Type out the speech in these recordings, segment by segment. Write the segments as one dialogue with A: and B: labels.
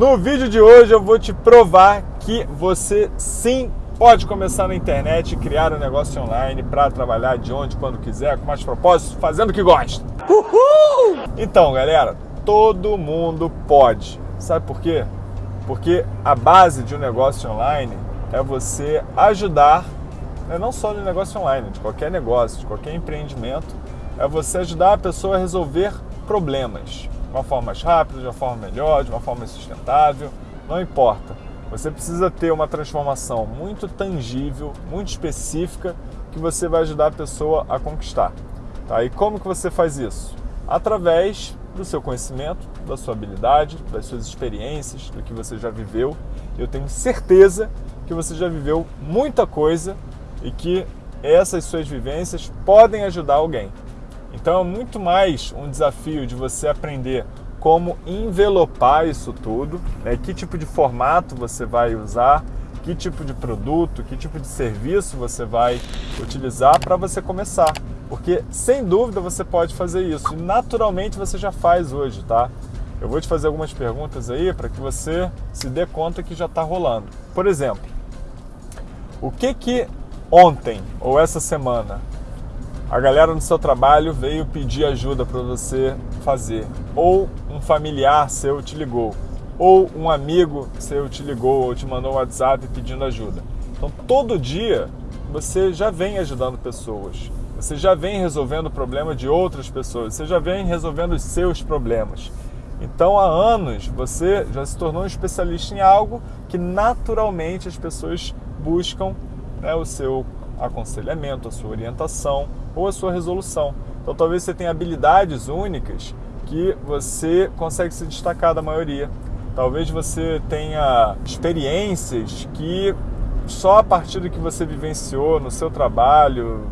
A: No vídeo de hoje eu vou te provar que você sim pode começar na internet e criar um negócio online para trabalhar de onde, quando quiser, com mais propósito, fazendo o que gosta. Uhul! Então, galera, todo mundo pode. Sabe por quê? Porque a base de um negócio online é você ajudar, né, não só no negócio online, de qualquer negócio, de qualquer empreendimento, é você ajudar a pessoa a resolver problemas de uma forma mais rápida, de uma forma melhor, de uma forma sustentável, não importa. Você precisa ter uma transformação muito tangível, muito específica, que você vai ajudar a pessoa a conquistar. Tá? E como que você faz isso? Através do seu conhecimento, da sua habilidade, das suas experiências, do que você já viveu. Eu tenho certeza que você já viveu muita coisa e que essas suas vivências podem ajudar alguém. Então é muito mais um desafio de você aprender como envelopar isso tudo, né? que tipo de formato você vai usar, que tipo de produto, que tipo de serviço você vai utilizar para você começar. Porque sem dúvida você pode fazer isso e naturalmente você já faz hoje, tá? Eu vou te fazer algumas perguntas aí para que você se dê conta que já está rolando. Por exemplo, o que que ontem ou essa semana a galera no seu trabalho veio pedir ajuda para você fazer, ou um familiar seu te ligou, ou um amigo seu te ligou ou te mandou um WhatsApp pedindo ajuda. Então, todo dia você já vem ajudando pessoas, você já vem resolvendo o problema de outras pessoas, você já vem resolvendo os seus problemas. Então, há anos você já se tornou um especialista em algo que naturalmente as pessoas buscam né, o seu aconselhamento, a sua orientação ou a sua resolução. Então talvez você tenha habilidades únicas que você consegue se destacar da maioria. Talvez você tenha experiências que só a partir do que você vivenciou no seu trabalho,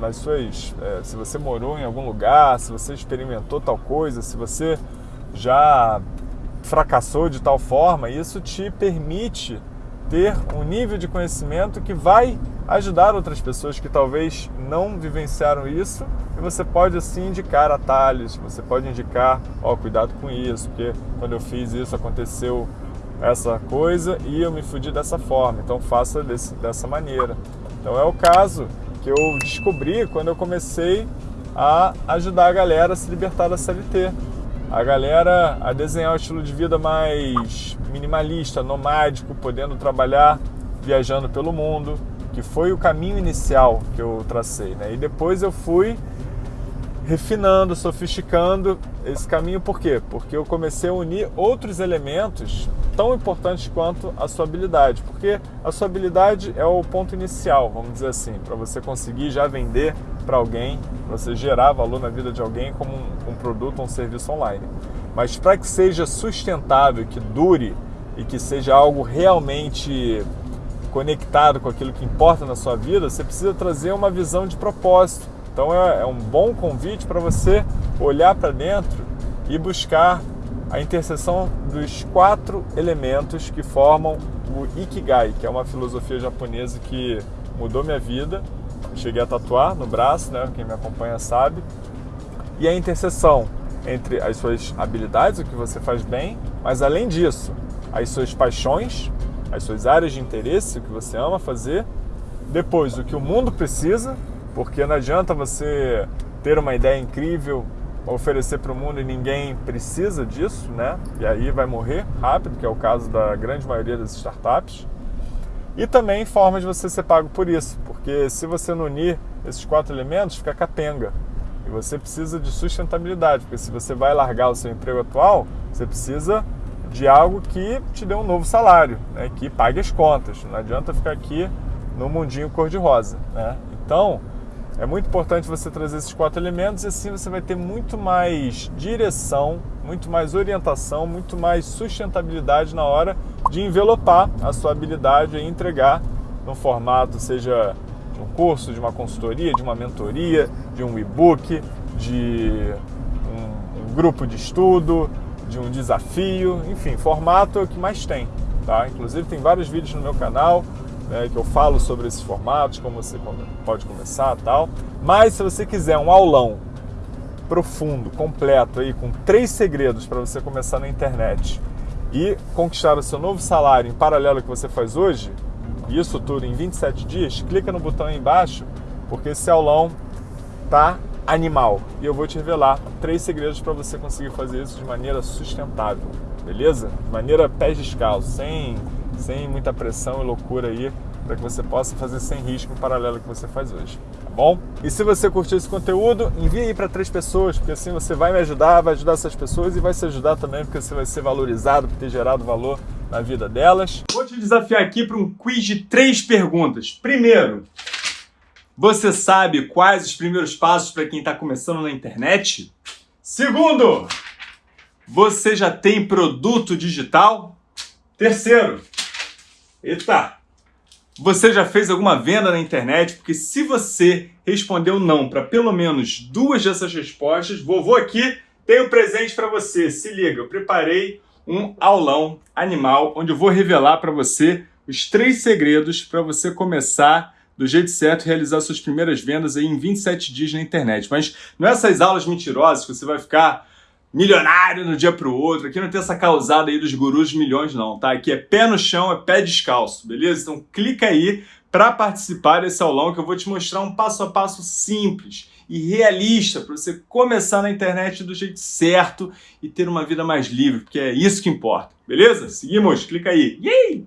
A: nas suas, é, se você morou em algum lugar, se você experimentou tal coisa, se você já fracassou de tal forma, isso te permite ter um nível de conhecimento que vai ajudar outras pessoas que talvez não vivenciaram isso e você pode assim indicar atalhos, você pode indicar, ó, oh, cuidado com isso, porque quando eu fiz isso aconteceu essa coisa e eu me fudi dessa forma, então faça desse, dessa maneira. Então é o caso que eu descobri quando eu comecei a ajudar a galera a se libertar da CLT a galera a desenhar um estilo de vida mais minimalista, nomádico, podendo trabalhar viajando pelo mundo, que foi o caminho inicial que eu tracei. Né? E depois eu fui refinando, sofisticando esse caminho, por quê? Porque eu comecei a unir outros elementos tão importantes quanto a sua habilidade, porque a sua habilidade é o ponto inicial, vamos dizer assim, para você conseguir já vender para alguém, você gerar valor na vida de alguém como um, um produto um serviço online. Mas para que seja sustentável, que dure e que seja algo realmente conectado com aquilo que importa na sua vida, você precisa trazer uma visão de propósito. Então é, é um bom convite para você olhar para dentro e buscar a interseção dos quatro elementos que formam o Ikigai, que é uma filosofia japonesa que mudou minha vida. cheguei a tatuar no braço, né? Quem me acompanha sabe. E a interseção entre as suas habilidades, o que você faz bem, mas além disso, as suas paixões, as suas áreas de interesse, o que você ama fazer. Depois, o que o mundo precisa, porque não adianta você ter uma ideia incrível, oferecer para o mundo e ninguém precisa disso, né? E aí vai morrer rápido, que é o caso da grande maioria das startups. E também forma de você ser pago por isso, porque se você não unir esses quatro elementos, fica capenga. E você precisa de sustentabilidade, porque se você vai largar o seu emprego atual, você precisa de algo que te dê um novo salário, né? que pague as contas. Não adianta ficar aqui no mundinho cor-de-rosa. Né? Então, é muito importante você trazer esses quatro elementos e assim você vai ter muito mais direção, muito mais orientação, muito mais sustentabilidade na hora de envelopar a sua habilidade e entregar no formato, seja de um curso, de uma consultoria, de uma mentoria, de um e-book, de um, um grupo de estudo, de um desafio, enfim, formato é o que mais tem. Tá? Inclusive tem vários vídeos no meu canal né, que eu falo sobre esses formatos, como você pode começar tal. Mas se você quiser um aulão profundo, completo aí, com três segredos para você começar na internet e conquistar o seu novo salário em paralelo ao que você faz hoje, isso tudo em 27 dias, clica no botão aí embaixo, porque esse aulão tá animal. E eu vou te revelar três segredos para você conseguir fazer isso de maneira sustentável, beleza? De maneira pés descalços, sem, sem muita pressão e loucura aí, para que você possa fazer sem risco em paralelo que você faz hoje, tá bom? E se você curtiu esse conteúdo, envie aí para três pessoas, porque assim você vai me ajudar, vai ajudar essas pessoas e vai se ajudar também, porque você vai ser valorizado por ter gerado valor na vida delas. Vou te desafiar aqui para um quiz de três perguntas. Primeiro, você sabe quais os primeiros passos para quem está começando na internet? Segundo, você já tem produto digital? Terceiro, eita, você já fez alguma venda na internet? Porque se você respondeu não para pelo menos duas dessas respostas, vovô aqui tem um presente para você. Se liga, eu preparei um aulão animal onde eu vou revelar para você os três segredos para você começar do jeito certo e realizar suas primeiras vendas aí em 27 dias na internet. Mas não é essas aulas mentirosas que você vai ficar milionário no dia pro outro. Aqui não tem essa causada aí dos gurus de milhões não, tá? Aqui é pé no chão, é pé descalço, beleza? Então clica aí para participar desse aulão que eu vou te mostrar um passo a passo simples e realista para você começar na internet do jeito certo e ter uma vida mais livre, porque é isso que importa, beleza? Seguimos, clica aí. Yay!